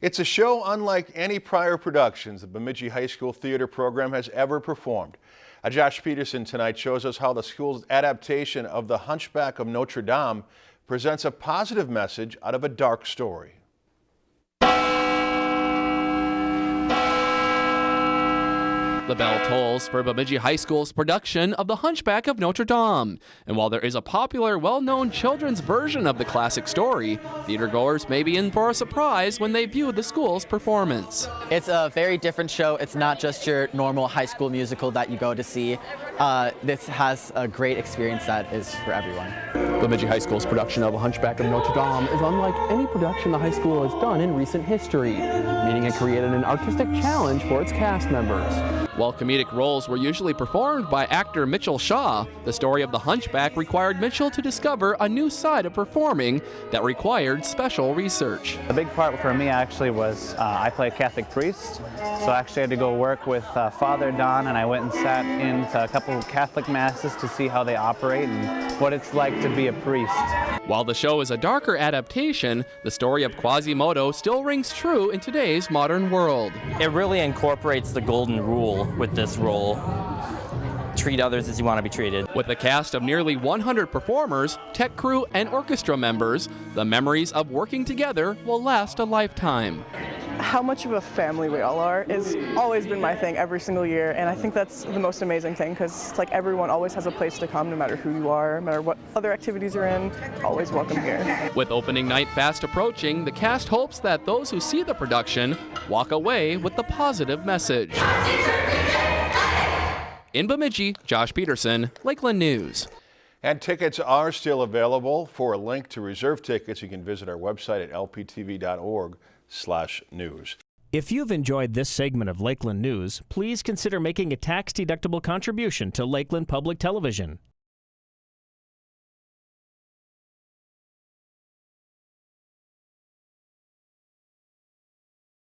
It's a show unlike any prior productions the Bemidji High School Theater program has ever performed. Uh, Josh Peterson tonight shows us how the school's adaptation of The Hunchback of Notre Dame presents a positive message out of a dark story. The bell tolls for Bemidji High School's production of The Hunchback of Notre Dame. And while there is a popular, well-known children's version of the classic story, theatergoers may be in for a surprise when they view the school's performance. It's a very different show. It's not just your normal high school musical that you go to see. Uh, this has a great experience that is for everyone. Bemidji High School's production of A Hunchback of Notre Dame is unlike any production the high school has done in recent history, meaning it created an artistic challenge for its cast members. While comedic roles were usually performed by actor Mitchell Shaw, the story of the Hunchback required Mitchell to discover a new side of performing that required special research. The big part for me actually was uh, I play a Catholic priest, so I actually had to go work with uh, Father Don and I went and sat in a couple of Catholic masses to see how they operate and what it's like to be a priest. While the show is a darker adaptation, the story of Quasimodo still rings true in today's modern world. It really incorporates the golden rule with this role. Treat others as you want to be treated. With a cast of nearly 100 performers, tech crew, and orchestra members, the memories of working together will last a lifetime. How much of a family we all are has always been my thing every single year, and I think that's the most amazing thing because it's like everyone always has a place to come no matter who you are, no matter what other activities you're in, always welcome here. With opening night fast approaching, the cast hopes that those who see the production walk away with the positive message. In Bemidji, Josh Peterson, Lakeland News. And tickets are still available. For a link to reserve tickets, you can visit our website at lptv.org slash news. If you've enjoyed this segment of Lakeland News, please consider making a tax-deductible contribution to Lakeland Public Television.